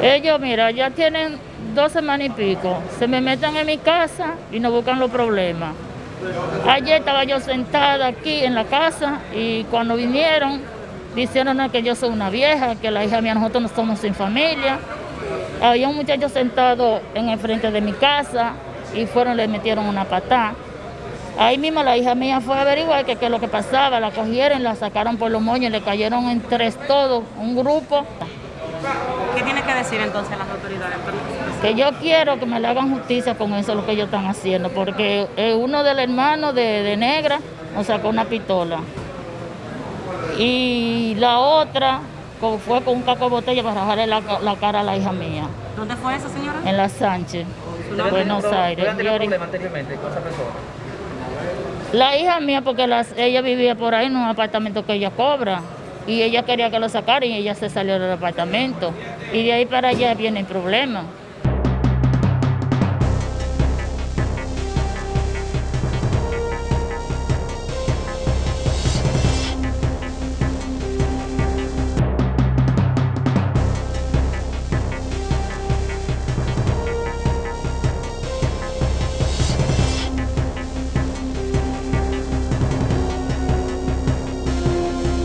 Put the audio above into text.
Ellos, mira, ya tienen dos semanas y pico. Se me meten en mi casa y no buscan los problemas. Ayer estaba yo sentada aquí en la casa y cuando vinieron, dijeron que yo soy una vieja, que la hija mía nosotros no somos sin familia. Había un muchacho sentado en el frente de mi casa y fueron, le metieron una patada. Ahí mismo la hija mía fue a averiguar qué es lo que pasaba, la cogieron, la sacaron por los moños, le cayeron en tres todos, un grupo. ¿Qué tiene que decir entonces las autoridades? Que yo quiero que me le hagan justicia con eso, lo que ellos están haciendo, porque uno del hermano de, de Negra nos sacó una pistola. Y la otra fue con un caco de botella para bajarle la, la, cara a la hija mía. ¿Dónde fue eso, señora? En la Sánchez, Buenos Aires. problema anteriormente con esa persona? La hija mía, porque las, ella vivía por ahí en un apartamento que ella cobra y ella quería que lo sacaran y ella se salió del apartamento. Y de ahí para allá viene el problema.